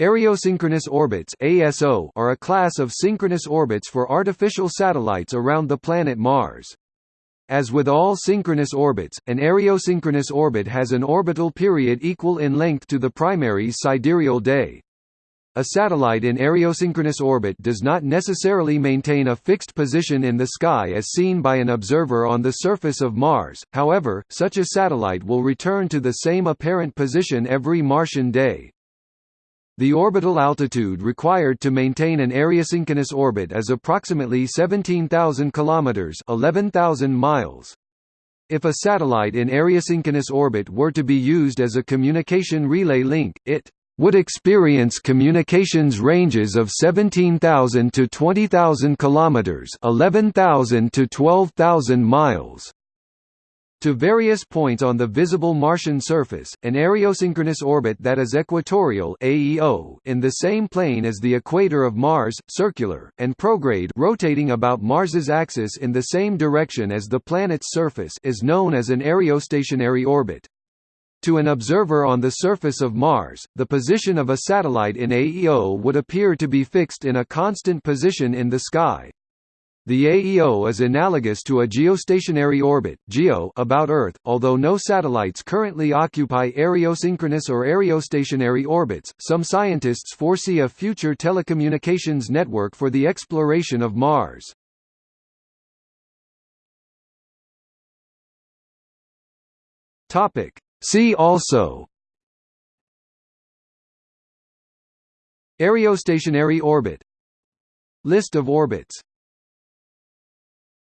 Areosynchronous orbits ASO are a class of synchronous orbits for artificial satellites around the planet Mars. As with all synchronous orbits, an areosynchronous orbit has an orbital period equal in length to the primary sidereal day. A satellite in areosynchronous orbit does not necessarily maintain a fixed position in the sky as seen by an observer on the surface of Mars, however, such a satellite will return to the same apparent position every Martian day. The orbital altitude required to maintain an areosynchronous orbit is approximately 17,000 kilometers, 11,000 miles. If a satellite in areosynchronous orbit were to be used as a communication relay link, it would experience communications ranges of 17,000 to 20,000 kilometers, 11,000 to 12,000 miles to various points on the visible Martian surface, an areosynchronous orbit that is equatorial AEO in the same plane as the equator of Mars, circular, and prograde rotating about Mars's axis in the same direction as the planet's surface is known as an areostationary orbit. To an observer on the surface of Mars, the position of a satellite in AEO would appear to be fixed in a constant position in the sky, the AEO is analogous to a geostationary orbit (GEO) about Earth, although no satellites currently occupy areosynchronous or areostationary orbits. Some scientists foresee a future telecommunications network for the exploration of Mars. Topic: See also Areostationary orbit List of orbits